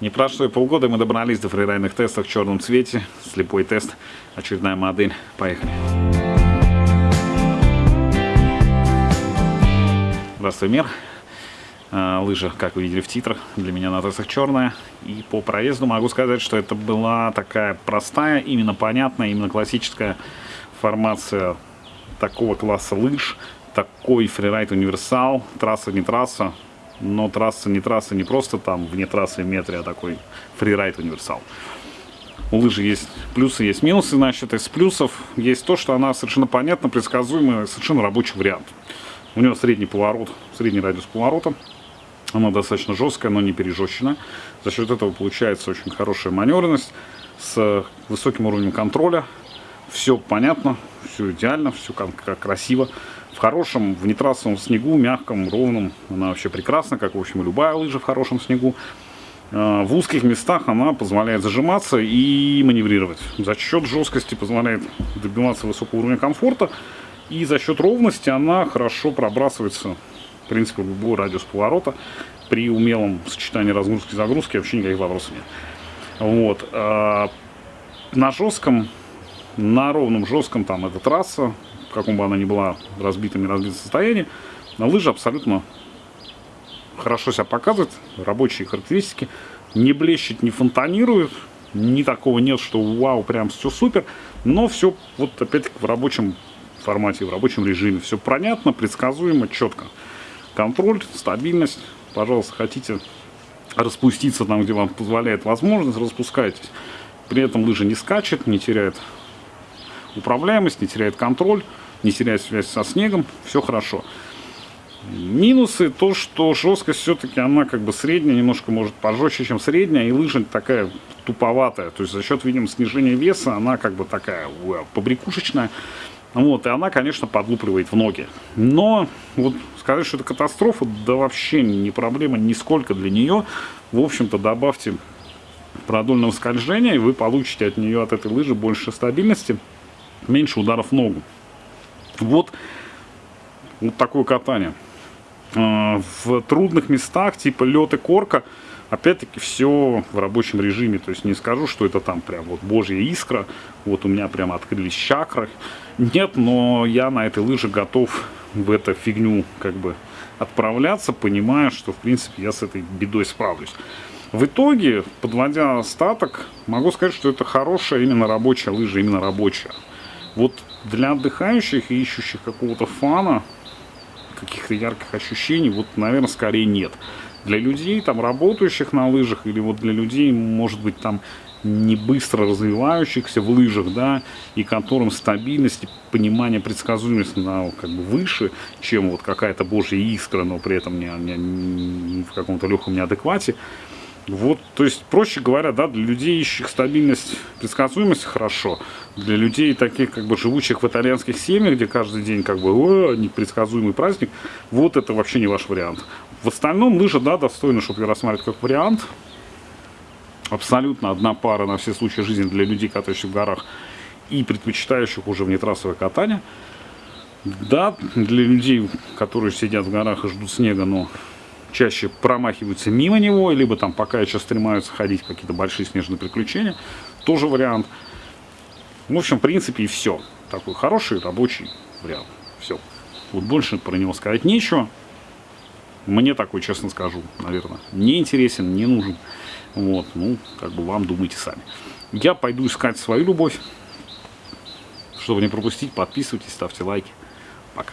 Не прошло и полгода, мы добрались до фрирайдных тестов в черном цвете. Слепой тест, очередная модель. Поехали. Здравствуй, мир. А, лыжа, как вы видели в титрах, для меня на тестах черная. И по проезду могу сказать, что это была такая простая, именно понятная, именно классическая формация такого класса лыж. Такой фрирайд универсал, трасса не трасса, но трасса не трасса, не просто там вне трассы метре, а такой фрирайд универсал. У лыжи есть плюсы, есть минусы, значит, из плюсов есть то, что она совершенно понятно, предсказуемый, совершенно рабочий вариант. У нее средний поворот, средний радиус поворота, она достаточно жесткая, но не пережестчена. За счет этого получается очень хорошая маневренность с высоким уровнем контроля. Все понятно, все идеально, все как красиво хорошем, в нетрассовом снегу, мягком, ровном, она вообще прекрасна, как, в общем, и любая лыжа в хорошем снегу. А, в узких местах она позволяет зажиматься и маневрировать. За счет жесткости позволяет добиваться высокого уровня комфорта. И за счет ровности она хорошо пробрасывается, в принципе, в любой радиус поворота. При умелом сочетании разгрузки и загрузки вообще никаких вопросов нет. Вот. А, на жестком, на ровном жестком, там это трасса, в каком бы она ни была разбитом, не разбитом состоянии, на лыжи абсолютно хорошо себя показывает, рабочие характеристики, не блещет, не фонтанирует, ни такого нет, что вау, прям все супер, но все вот опять-таки в рабочем формате, в рабочем режиме, все понятно, предсказуемо, четко. Контроль, стабильность, пожалуйста, хотите распуститься там, где вам позволяет возможность, распускайтесь. При этом лыжа не скачет, не теряет управляемость, не теряет контроль не терять связь со снегом, все хорошо. Минусы то, что жесткость все-таки она как бы средняя, немножко может пожестче, чем средняя, и лыжа такая туповатая. То есть за счет, видимо, снижения веса она как бы такая побрякушечная. Вот, и она, конечно, подлупливает в ноги. Но вот сказать, что это катастрофа, да вообще не проблема нисколько для нее. В общем-то, добавьте продольного скольжения, и вы получите от нее, от этой лыжи больше стабильности, меньше ударов в ногу. Вот, вот такое катание. А, в трудных местах, типа лед и корка, опять-таки все в рабочем режиме. То есть не скажу, что это там прям вот божья искра, вот у меня прямо открылись чакры. Нет, но я на этой лыже готов в эту фигню как бы отправляться, понимая, что в принципе я с этой бедой справлюсь. В итоге, подводя остаток, могу сказать, что это хорошая именно рабочая лыжа, именно рабочая. Вот для отдыхающих и ищущих какого-то фана, каких-то ярких ощущений, вот, наверное, скорее нет. Для людей, там, работающих на лыжах, или вот для людей, может быть, там, не быстро развивающихся в лыжах, да, и которым стабильность и понимание предсказуемости на как бы выше, чем вот какая-то божья искра, но при этом не, не, не в каком-то легком неадеквате, вот, то есть, проще говоря, да, для людей, ищущих стабильность, предсказуемость, хорошо. Для людей, таких, как бы, живущих в итальянских семьях, где каждый день, как бы, о, непредсказуемый праздник, вот это вообще не ваш вариант. В остальном, лыжа, да, достойна, чтобы ее рассматривать как вариант. Абсолютно одна пара на все случаи жизни для людей, катающих в горах и предпочитающих уже внетрассовое катание. Да, для людей, которые сидят в горах и ждут снега, но чаще промахиваются мимо него, либо там пока еще стремаются ходить какие-то большие снежные приключения. Тоже вариант. В общем, в принципе, и все. Такой хороший рабочий вариант. Все. Вот больше про него сказать нечего. Мне такой, честно скажу, наверное, не интересен, не нужен. Вот, ну, как бы вам думайте сами. Я пойду искать свою любовь. Чтобы не пропустить, подписывайтесь, ставьте лайки. Пока.